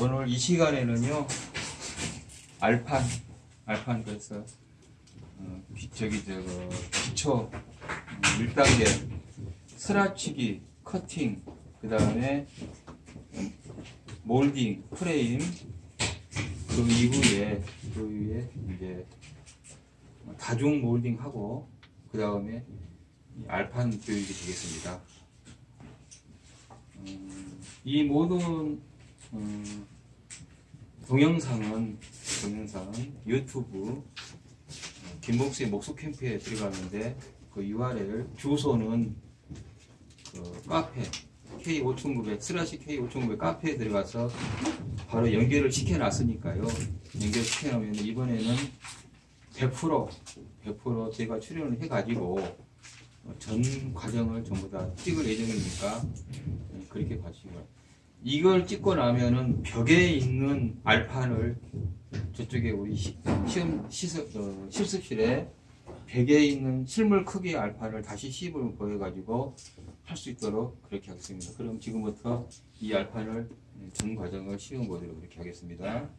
오늘 이 시간에는요 알판 알판 그래서 어, 비- 저기 저 기초 음, 1단계 스라치기 커팅 그 다음에 몰딩 프레임 그 이후에 그 이후에 이제 다중 몰딩하고 그 다음에 알판 교육이 되겠습니다. 음, 이 모든 음, 동영상은 동영상은 유튜브 어, 김목수의 목수 캠프에 들어가는데 그 URL 주소는 그 카페 K5900 슬래시 K5900 카페에 들어가서 바로 연결을 시켜놨으니까요. 연결 시켜놓으면 이번에는 100% 100% 제가 출연을 해가지고 어, 전 과정을 전부 다 찍을 예정이니까 네, 그렇게 봐주시고요. 이걸 찍고 나면은 벽에 있는 알판을 저쪽에 우리 시, 시험 시습, 어, 실습실에 벽에 있는 실물 크기의 알판을 다시 시입을 보여가지고 할 수 있도록 그렇게 하겠습니다. 그럼 지금부터 이 알판을 네, 전 과정을 시험 보도록 그렇게 하겠습니다.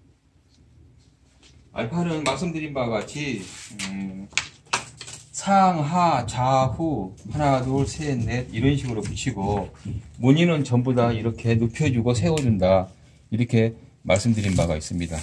알판은 말씀드린 바와 같이 음, 상하 좌후 하나 둘셋넷 이런 식으로 붙이고 무늬는 전부 다 이렇게 눕혀주고 세워준다 이렇게 말씀드린 바가 있습니다.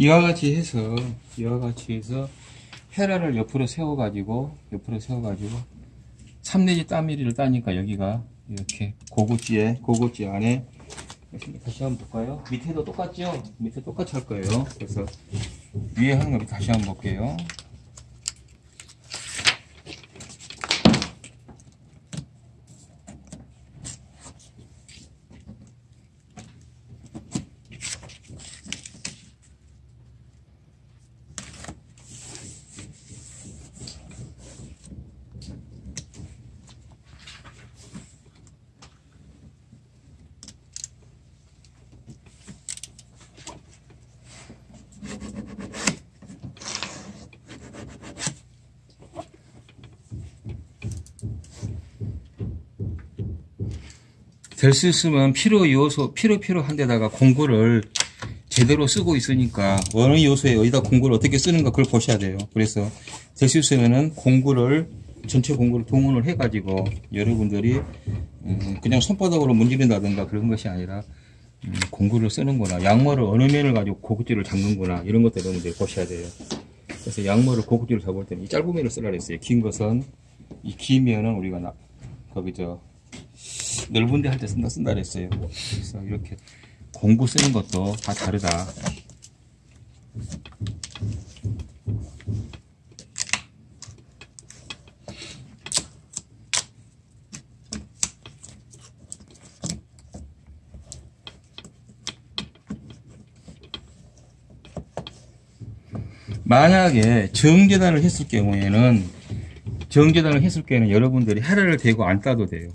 이와 같이 해서 이와 같이 해서 헤라를 옆으로 세워 가지고 옆으로 세워 가지고 3내지 따미리를 따니까 여기가 이렇게 고구지에 고구지 안에 다시 한번 볼까요? 밑에도 똑같죠? 밑에 똑같이 할 거예요. 그래서 위에 하는 거 다시 한번 볼게요. 될 수 있으면 필요 요소 필요 필요한 데다가 공구를 제대로 쓰고 있으니까 어느 요소에 어디다 공구를 어떻게 쓰는가 그걸 보셔야 돼요. 그래서 될 수 있으면은 공구를 전체 공구를 동원을 해가지고 여러분들이 음, 그냥 손바닥으로 문지른다든가 그런 것이 아니라 음, 공구를 쓰는구나 양모를 어느 면을 가지고 고급지를 잡는구나 이런 것들 여러분들이 보셔야 돼요. 그래서 양모를 고급지를 잡을 때는 이 짧은 면을 쓰라 그랬어요. 긴 것은 이 긴 면은 우리가 나, 거기 저 넓은데 할 때 쓴다 쓴다 그랬어요. 그래서 이렇게 공구 쓰는 것도 다 다르다. 만약에 정재단을 했을 경우에는 정재단을 했을 경우에는 여러분들이 헤라를 대고 안 따도 돼요.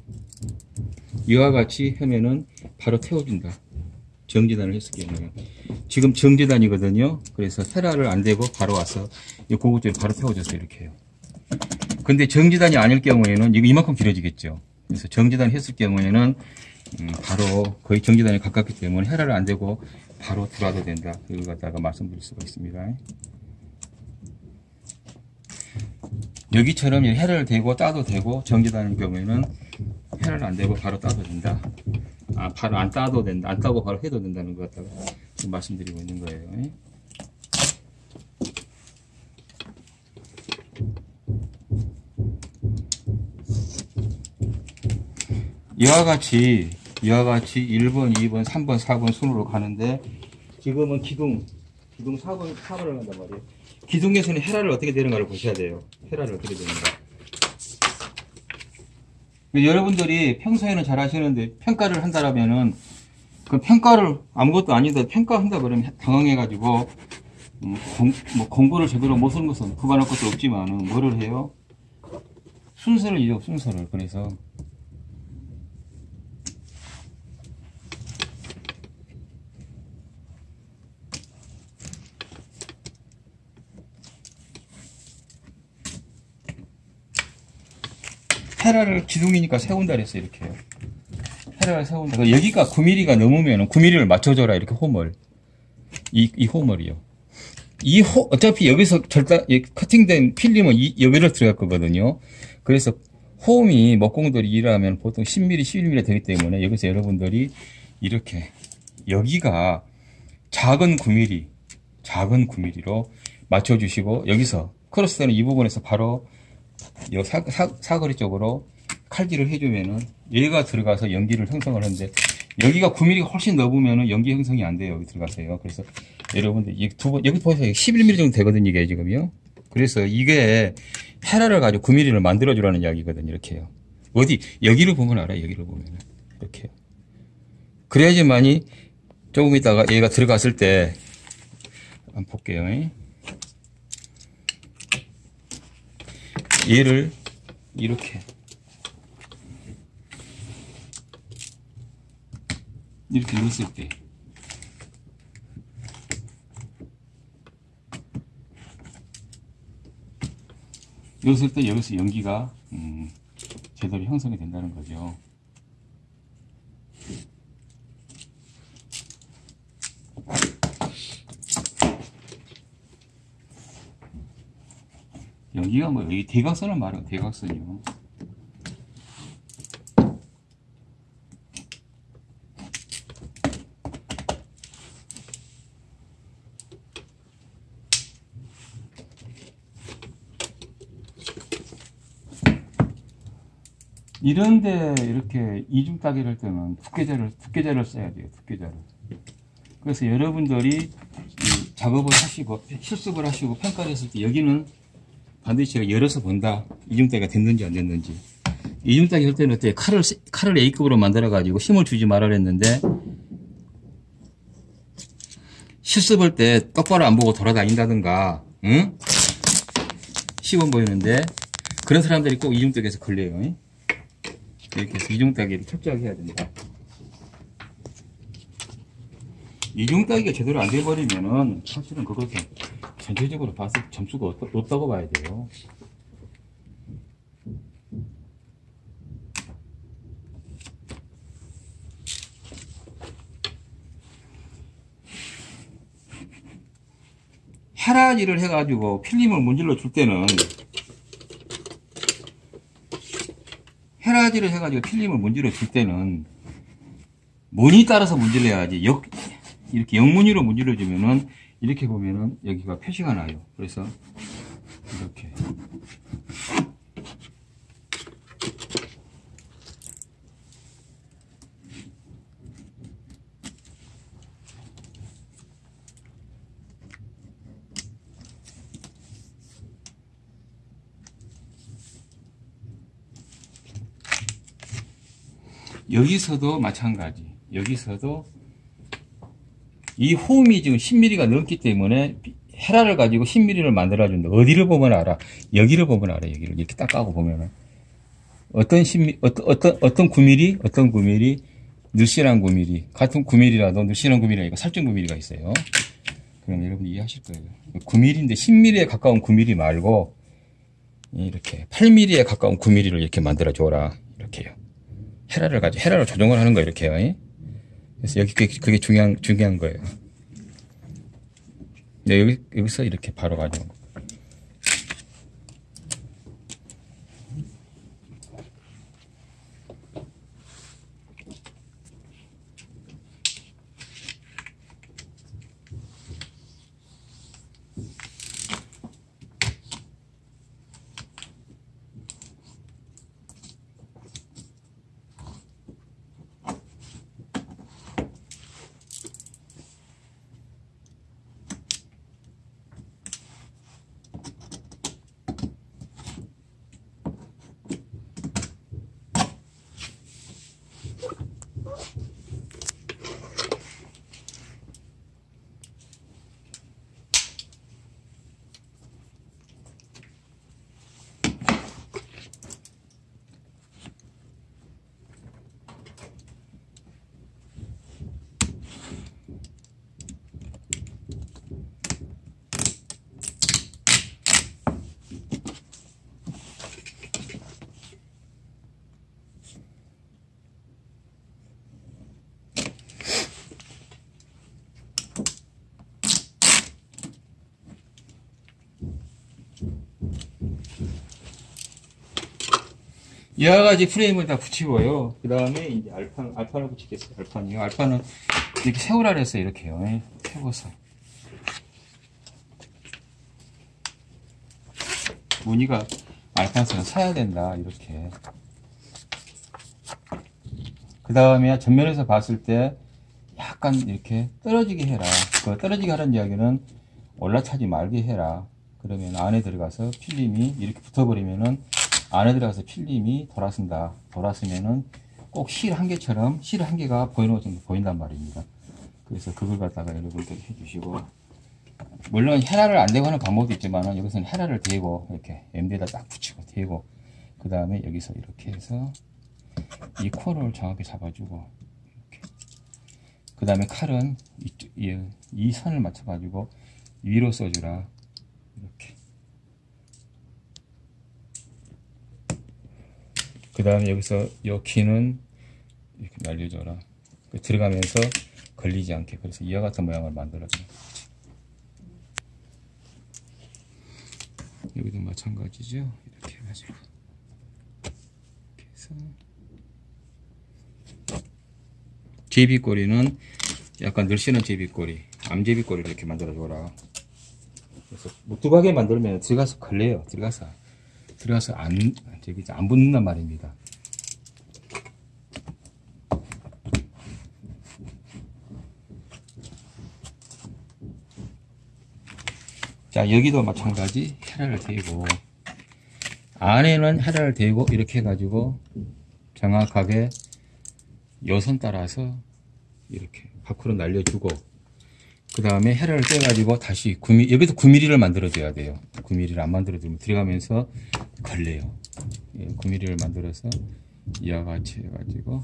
이와 같이 하면은 바로 태워준다. 정재단을 했을 경우에는 지금 정재단이거든요. 그래서 헤라를 안 대고 바로 와서 이 고급점에 바로 태워줘서 이렇게 해요. 근데 정재단이 아닐 경우에는 이거 이만큼 길어지겠죠. 그래서 정재단 했을 경우에는 음, 바로 거의 정재단에 가깝기 때문에 헤라를 안 대고 바로 들어와도 된다. 그걸 갖다가 말씀드릴 수가 있습니다. 여기처럼 헤라를 대고 따도 되고 정지다는 경우에는 헤라를 안 대고 바로 따도 된다. 아, 바로 안 따도 된다. 안 따고 바로 해도 된다는 것 같다고 지금 말씀드리고 있는 거예요. 이와 같이 이와 같이 1번, 2번, 3번, 4번 순으로 가는데 지금은 기둥 기둥 4번, 4번을 간단 말이에요. 기둥에서는 헤라를 어떻게 되는가를 보셔야 돼요. 헤라를 어떻게 되는가. 여러분들이 평소에는 잘 하시는데 평가를 한다라면은 그 평가를 아무것도 아닌데 평가한다 그러면 당황해가지고 음, 공, 뭐 공부를 제대로 못 쓰는 것은 그만할 것도 없지만은 뭐를 해요? 순서를 잊어 순서를 그래서 헤라를 기둥이니까 세운다 그랬어 이렇게. 헤라를 세운다. 그 여기가 9mm가 넘으면 9mm를 맞춰줘라 이렇게 홈을. 이, 이 홈을이요. 이 호, 어차피 여기서 절단 커팅된 필름은 이, 여기로 들어갈 거거든요. 그래서 홈이 목공들이 일하면 보통 10mm 11mm 되기 때문에 여기서 여러분들이 이렇게 여기가 작은 9mm 작은 9mm로 맞춰주시고 여기서 크로스되는 이 부분에서 바로 이 사, 사, 거리 쪽으로 칼질을 해주면은 얘가 들어가서 연기를 형성을 하는데 여기가 9mm가 훨씬 넘으면은 연기 형성이 안 돼요. 여기 들어가세요. 그래서 여러분들 이두 번, 여기 보세요. 11mm 정도 되거든요. 이게 지금요. 그래서 이게 헤라를 가지고 9mm를 만들어주라는 이야기거든요. 이렇게요. 어디 여기를 보면 알아요. 여기를 보면은 이렇게요. 그래야지만이 조금 있다가 얘가 들어갔을 때 한번 볼게요. 얘를 이렇게 이렇게 넣었을 때 넣었을 때 여기서 연기가 음, 제대로 형성이 된다는 거죠. 여기가 뭐, 이 대각선을 말해요, 대각선이요. 이런데 이렇게 이중 따기를 할 때는 두께자를, 두께자를 써야 돼요, 두께자를. 그래서 여러분들이 작업을 하시고, 실습을 하시고 평가를 했을 때 여기는 반드시 제가 열어서 본다. 이중따기가 됐는지 안 됐는지. 이중따기 할 때는 어때? 칼을, 칼을 A급으로 만들어가지고 힘을 주지 말아 그랬는데, 실습할 때 똑바로 안 보고 돌아다닌다든가, 응? 시범 보이는데, 그런 사람들이 꼭 이중따기에서 걸려요. 이렇게 해서 이중따기를 철저하게 해야 된다. 이중따기가 제대로 안 돼버리면은, 사실은 그것은 전체적으로 봤을 때 점수가 높다고 봐야 돼요. 헤라지를 해가지고 필름을 문질러 줄 때는 헤라지를 해가지고 필름을 문질러 줄 때는 문이 따라서 문질러야지 역, 이렇게 영문위로 문질러 주면은 이렇게 보면은 여기가 표시가 나요. 그래서 이렇게 여기서도 마찬가지 여기서도 이 홈이 지금 10mm가 넘기 때문에 헤라를 가지고 10mm를 만들어준다. 어디를 보면 알아? 여기를 보면 알아. 여기를 이렇게 딱 까고 보면은 어떤 10mm, 어떤 어떤 어떤 9mm, 어떤 9mm, 늘씬한 9mm, 같은 9mm라도 늘씬한 9mm가 있고 살찐 9mm가 있어요. 그럼 여러분 이해하실 거예요. 9mm인데 10mm에 가까운 9mm 말고 이렇게 8mm에 가까운 9mm를 이렇게 만들어 줘라. 이렇게요. 헤라를 가지고 헤라를 조정을 하는 거예요. 이렇게요. 예? 그래서 여기 그게, 그게 중요한 중요한 거예요. 네, 여기 여기서 이렇게 바로 가지고 여러 가지 프레임을 다 붙이고요. 그 다음에 이제 알판, 알판을 붙이겠어요. 알판이요. 알판은 이렇게 세우라 그랬어요. 이렇게요. 예, 세워서. 무늬가 알판선은 사야 된다. 이렇게. 그 다음에 전면에서 봤을 때 약간 이렇게 떨어지게 해라. 그 떨어지게 하는 이야기는 올라차지 말게 해라. 그러면 안에 들어가서 필름이 이렇게 붙어버리면은 안에 들어가서 필름이 돌아선다. 돌아서면은 꼭 실 한 개처럼 실 한 개가 보이는 것처럼 보인단 말입니다. 그래서 그걸 갖다가 여러분들 해주시고 물론 헤라를 안 대고 하는 방법도 있지만 여기서는 헤라를 대고 이렇게 MD에다 딱 붙이고 대고 그 다음에 여기서 이렇게 해서 이 코를 정확히 잡아주고 그 다음에 칼은 이쪽, 이, 이 선을 맞춰 가지고 위로 써주라 이렇게 그 다음에 여기서 요 키는 이렇게 날려줘라. 그 들어가면서 걸리지 않게. 그래서 이와 같은 모양을 만들어줘 여기도 마찬가지죠? 이렇게 해가지고. 이렇게 해서. 제비꼬리는 약간 늘씬한 제비꼬리 암제비꼬리를 이렇게 만들어줘라. 그래서 무뚝하게 만들면 들어가서 걸려요 들어가서 들어가서 안, 저기 안 붙는단 말입니다. 자, 여기도 마찬가지 헤라를 대고, 안에는 헤라를 대고, 이렇게 해가지고, 정확하게 여선 따라서, 이렇게 밖으로 날려주고, 그 다음에 헤라를 떼가지고 다시 9mm, 여기서 9mm를 만들어줘야 돼요. 9mm를 안 만들어주면 들어가면서 걸려요. 9mm를 예, 만들어서 이와 같이 해가지고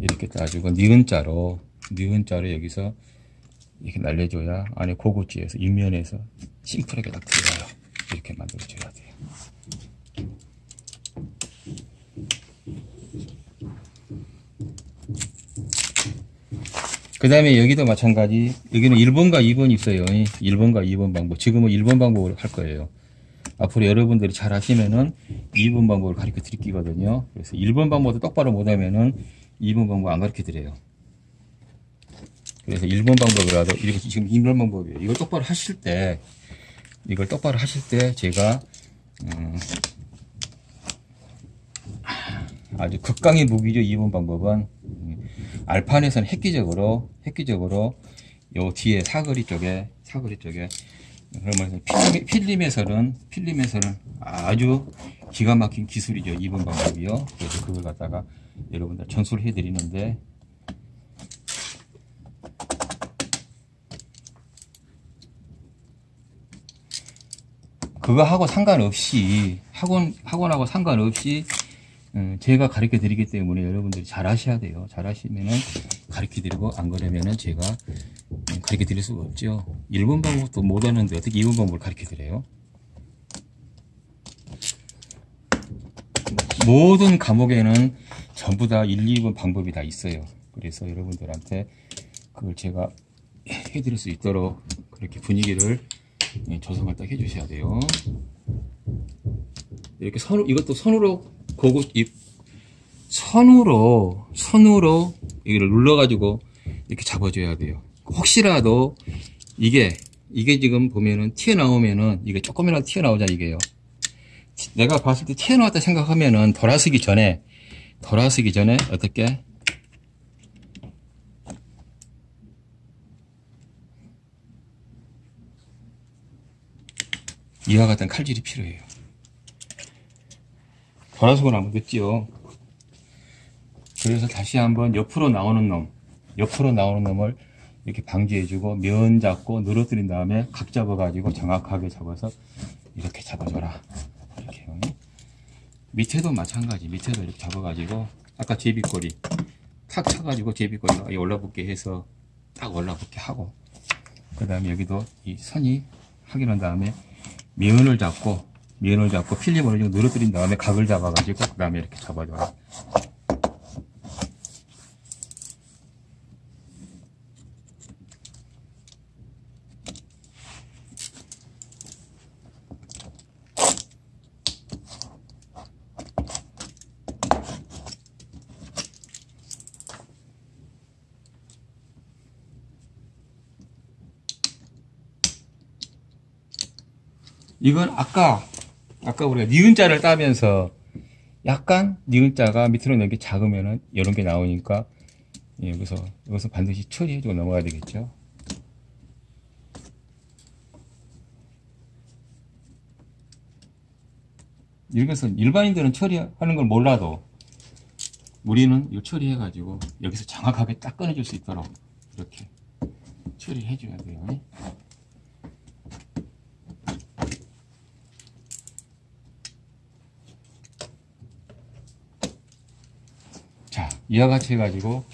이렇게 따지고 니은자로 니은자로 여기서 이렇게 날려줘야 안에 고구지에서 윗면에서 심플하게 딱 들어가요. 이렇게 만들어줘야 돼요. 그 다음에 여기도 마찬가지. 여기는 1번과 2번 있어요. 1번과 2번 방법. 지금은 1번 방법으로 할 거예요. 앞으로 여러분들이 잘 하시면은 2번 방법을 가르쳐 드리거든요. 그래서 1번 방법도 똑바로 못하면은 2번 방법 안 가르쳐 드려요. 그래서 1번 방법이라도 이렇게 지금 2번 방법이에요. 이걸 똑바로 하실 때 이걸 똑바로 하실 때 제가 음, 아주 극강의 무기죠 2번 방법은. 알판에서는 획기적으로 획기적으로 요 뒤에 사거리 쪽에 사거리 쪽에 그러면 필름, 필름에서는 필름에서는 아주 기가 막힌 기술이죠 2번 방법이요. 그래서 그걸 갖다가 여러분들 전수를 해드리는데. 그거하고 상관없이 학원 학원하고 상관없이 음, 제가 가르쳐 드리기 때문에 여러분들이 잘 하셔야 돼요. 잘 하시면은 가르쳐 드리고 안 그러면은 제가 음, 가르쳐 드릴 수가 없죠. 1번 방법도 못 하는데 어떻게 2번 방법을 가르쳐 드려요? 모든 과목에는 전부 다 1, 2번 방법이 다 있어요. 그래서 여러분들한테 그걸 제가 해드릴 수 있도록 그렇게 분위기를 예, 조성을 딱 해주셔야 돼요. 이렇게 선 이것도 손으로 고고 이 선으로 선으로 이걸 눌러가지고 이렇게 잡아줘야 돼요. 혹시라도 이게 이게 지금 보면은 튀어나오면은 이게 조금이라도 튀어나오자 이게요. 내가 봤을 때 튀어나왔다 생각하면은 돌아서기 전에 돌아서기 전에 어떻게 이와 같은 칼질이 필요해요. 나면 늦지요. 그래서 다시 한번 옆으로 나오는 놈, 옆으로 나오는 놈을 이렇게 방지해주고 면 잡고 늘어뜨린 다음에 각 잡아가지고 정확하게 잡아서 이렇게 잡아줘라. 이렇게 요 밑에도 마찬가지. 밑에도 이렇게 잡아가지고 아까 제비꼬리 탁 쳐가지고 제비꼬리가 올라붙게 해서 딱 올라붙게 하고 그 다음에 여기도 이 선이 확인한 다음에 면을 잡고 면을 잡고 필름을 좀 늘어뜨린 다음에 각을 잡아가지고 그 다음에 이렇게 잡아줘라. 이건 아까 아까 우리가 니은자를 따면서 약간 니은자가 밑으로 내게 작으면은 이런 게 나오니까 예, 여기서 여기서 반드시 처리해주고 넘어가야 되겠죠. 이것은 일반인들은 처리하는 걸 몰라도 우리는 이 처리해 가지고 여기서 정확하게 딱 꺼내줄 수 있도록 이렇게 처리해 줘야 돼요. 자, 이와 같이 해가지고,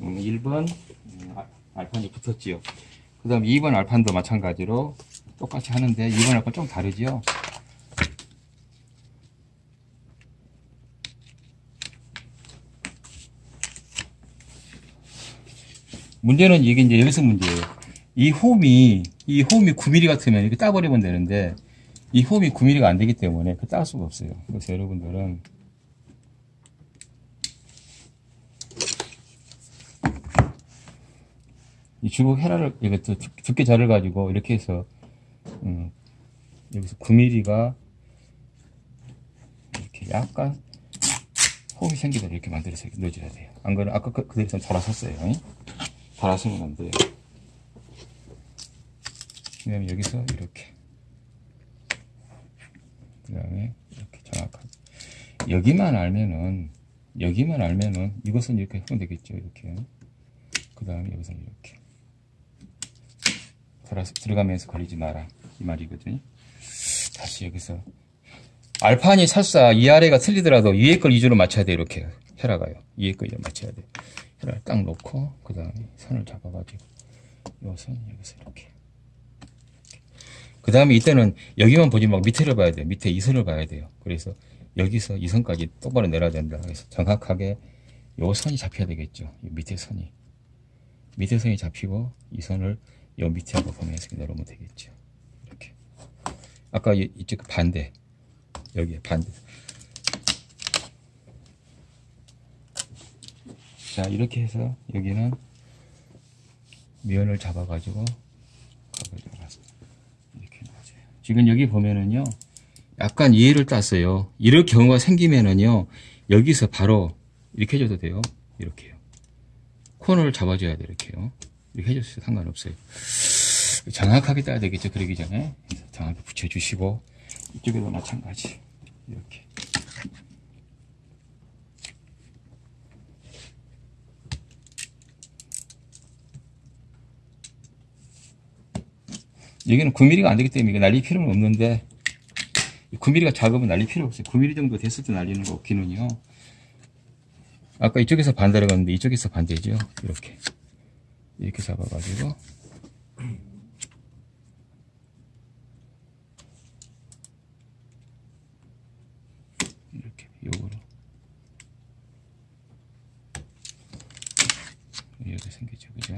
음, 1번 음, 아- 알판이 붙었지요. 그 다음 2번 알판도 마찬가지로 똑같이 하는데 2번 알판 좀 다르지요. 문제는 이게 이제 여기서 문제예요. 이 홈이, 이 홈이 9mm 같으면 이렇게 따버리면 되는데, 이 홈이 9mm가 안 되기 때문에 그 딸 수가 없어요. 그래서 여러분들은 이 주걱 헤라를 이것도 두께 자를 가지고 이렇게 해서 음, 여기서 9mm가 이렇게 약간 홈이 생기도록 이렇게 만들어서 이렇게 넣어줘야 돼요. 안 그러면 아까 그, 그대로 돌아섰어요. 돌아서면 안 돼요. 그 다음에 여기서 이렇게 그 다음에 이렇게 정확하게 여기만 알면은 여기만 알면은 이것은 이렇게 하면 되겠죠. 이렇게 그 다음에 여기서 이렇게 들어가면서 걸리지 마라 이 말이거든요. 다시 여기서 알판이 설사 이 아래가 틀리더라도 위에 걸 위주로 맞춰야 돼 이렇게 헤라가요. 위에 걸 맞춰야 돼. 헤라를 딱 놓고 그 다음에 선을 잡아가지고 요선 여기서 이렇게 그 다음에 이때는 여기만 보지 말고 밑에를 봐야 돼요. 밑에 이 선을 봐야 돼요. 그래서 여기서 이 선까지 똑바로 내려야 된다. 그래서 정확하게 요 선이 잡혀야 되겠죠. 이 밑에 선이. 밑에 선이 잡히고 이 선을 요 밑에하고 보면서 내려오면 되겠죠. 이렇게. 아까 이- 이쪽 그 반대. 여기 반대. 자, 이렇게 해서 여기는 면을 잡아가지고 이렇게 놔줘요. 지금 여기 보면은요, 약간 이해를 땄어요. 이럴 경우가 생기면은요, 여기서 바로 이렇게 해줘도 돼요. 이렇게요. 코너를 잡아줘야 돼요. 이렇게요. 이렇게 해줬어요. 상관없어요. 정확하게 따야 되겠죠. 그러기 전에. 정확하게 붙여주시고, 이쪽에도 마찬가지. 이렇게. 여기는 9mm가 안 되기 때문에 날릴 필요는 없는데 9mm가 작으면 날릴 필요 없어요 9mm 정도 됐을 때 날리는 거 기능이요 아까 이쪽에서 반대라고 했는데 이쪽에서 반대죠 이렇게 이렇게 잡아가지고 이렇게 요거로 이렇게 생기죠, 그죠?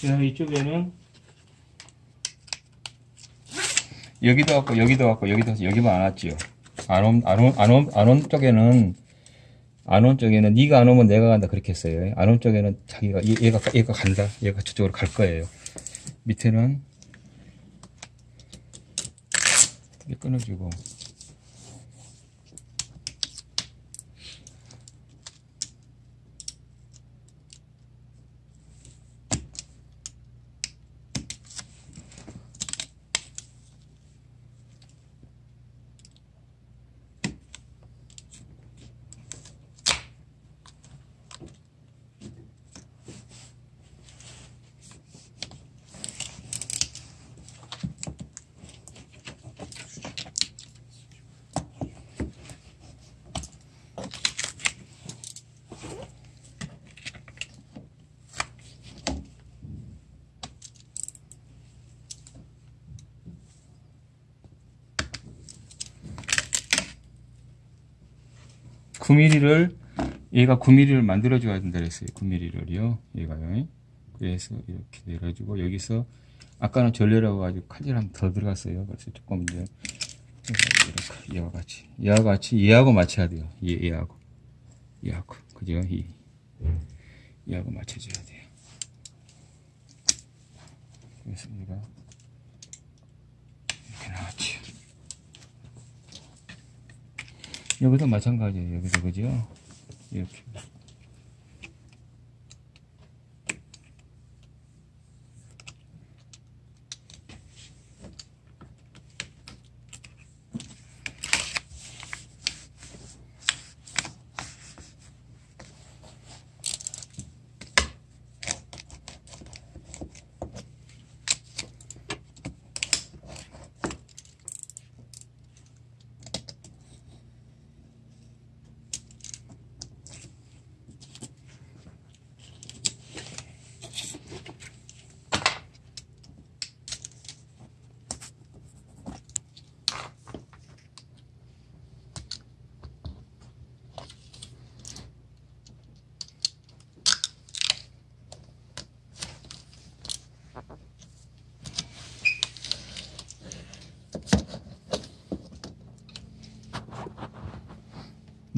자, 이쪽에는 여기도 왔고 여기도 왔고 여기도 왔고 여기만 안 왔지요. 안온 안온 안온 안온 쪽에는 안 온 쪽에는 네가 안 오면 내가 간다 그렇게 했어요. 안 온 쪽에는 자기가 얘- 얘가 얘가 간다. 얘가 저쪽으로 갈 거예요. 밑에는 이게 끊어주고 구 m m 를 얘가 9mm를 만들어줘야 된다 그랬어요. 9mm를요. 얘가요. 그래서 이렇게 내려주고 여기서 아까는 전례라고 가지고 칼질 한번 더 들어갔어요. 그래서 조금 이제 이렇게 얘와 같이 얘와 같이 얘하고 맞춰야 돼요. 얘 얘하고 얘하고 그죠? 이 얘하고 맞춰줘야 돼요. 그래서 얘가 이렇게 나왔지요. 여기도 마찬가지예요. 여기도 그죠? 이렇게.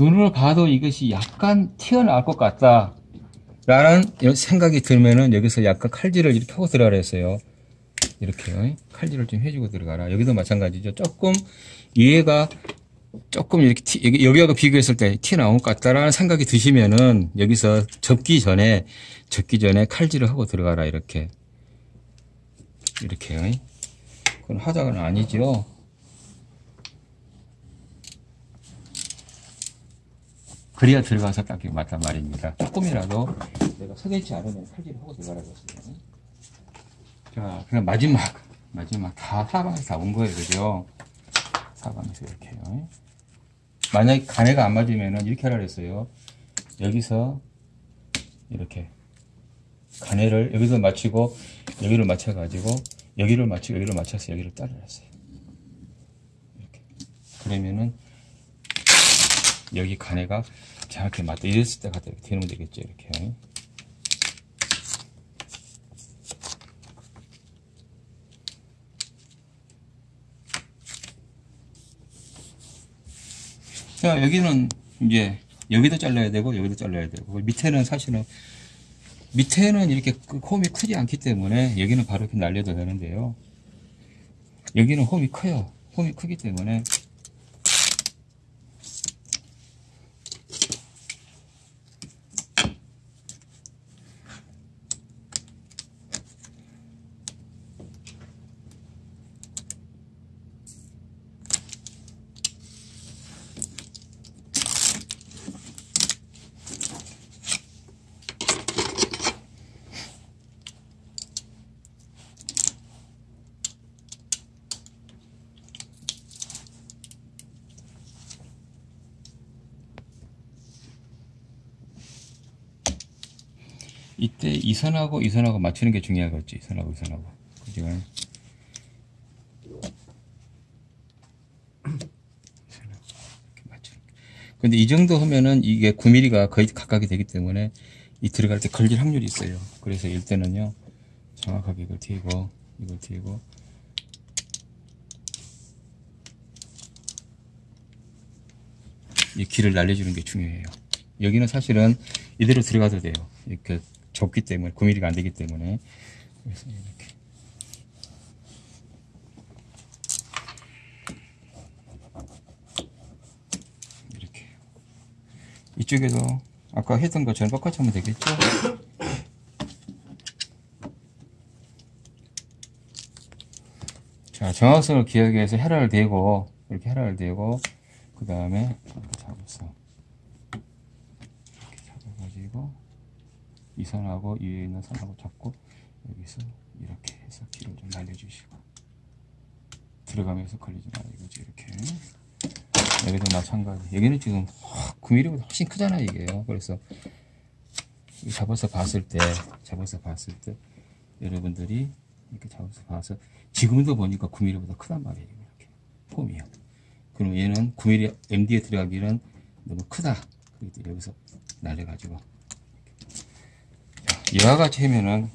눈으로 봐도 이것이 약간 튀어나올 것 같다. 라는 생각이 들면은 여기서 약간 칼질을 이렇게 하고 들어가라 했어요. 이렇게요. 칼질을 좀 해주고 들어가라. 여기도 마찬가지죠. 조금 얘가 조금 이렇게 티, 여기, 여기하고 비교했을 때 튀어나온 것 같다라는 생각이 드시면은 여기서 접기 전에 접기 전에 칼질을 하고 들어가라 이렇게 이렇게요. 그건 화작은 아니죠. 그래야 들어가서 딱 맞단 말입니다. 조금이라도 내가 서대치 않으면 칼질을 하고 들어가라고 했어요. 자, 그럼 마지막, 마지막 다 사방에서 다 온 거예요. 그죠? 사방에서 이렇게요. 만약에 간해가 안 맞으면은 이렇게 하라 그랬어요. 여기서 이렇게 간해를 여기서 맞추고 여기를 맞춰가지고 여기를 맞추고 여기를 맞춰서 여기를 따라놨어요. 이렇게 그러면은 여기 간해가 정확히 맞다. 이랬을 때 갖다 이렇게 대놓으면 되겠죠. 이렇게. 자, 여기는 이제 여기도 잘라야 되고 여기도 잘라야 되고 밑에는 사실은 밑에는 이렇게 그 홈이 크지 않기 때문에 여기는 바로 이렇게 날려도 되는데요. 여기는 홈이 커요. 홈이 크기 때문에 이때 이 선하고 이 선하고 맞추는 게 중요하겠지. 이 선하고 이 선하고. 그죠? 근데 이 정도 하면은 이게 9mm가 거의 각각이 되기 때문에 이 들어갈 때 걸릴 확률이 있어요. 그래서 일단은요, 정확하게 이걸 튀고, 이걸 튀고, 이 길을 날려주는 게 중요해요. 여기는 사실은 이대로 들어가도 돼요. 이렇게 좁기 때문에 9mm가 안 되기 때문에. 그래서 이렇게. 이렇게. 이쪽에도 아까 했던 것처럼 똑같이 하면 되겠죠? 자 정확성을 기하기 위해서 헤라를 대고 이렇게 헤라를 대고 그 다음에 이렇게 잡았어 이렇게 잡아가지고 이 선하고 이 위에 있는 선하고 잡고 여기서 이렇게 해서 길을 좀 날려주시고 들어가면서 걸리지 말아요. 이거지? 이렇게. 여기도 마찬가지. 여기는 지금 9mm보다 훨씬 크잖아 이게요 그래서 이 잡아서 봤을 때 잡아서 봤을 때 여러분들이 이렇게 잡아서 봐서 지금도 보니까 9mm보다 크단 말이에요 이렇게. 폼이요. 그럼 얘는 9mm MD에 들어가기는 너무 크다. 때문에 여기서 날려가지고 이와 같이 하면은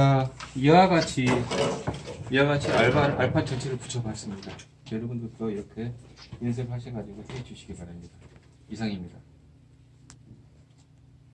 자, 이와 같이 이와 같이 알파 알파 전체를 붙여봤습니다. 여러분들도 이렇게 연습하셔가지고 해 주시기 바랍니다. 이상입니다.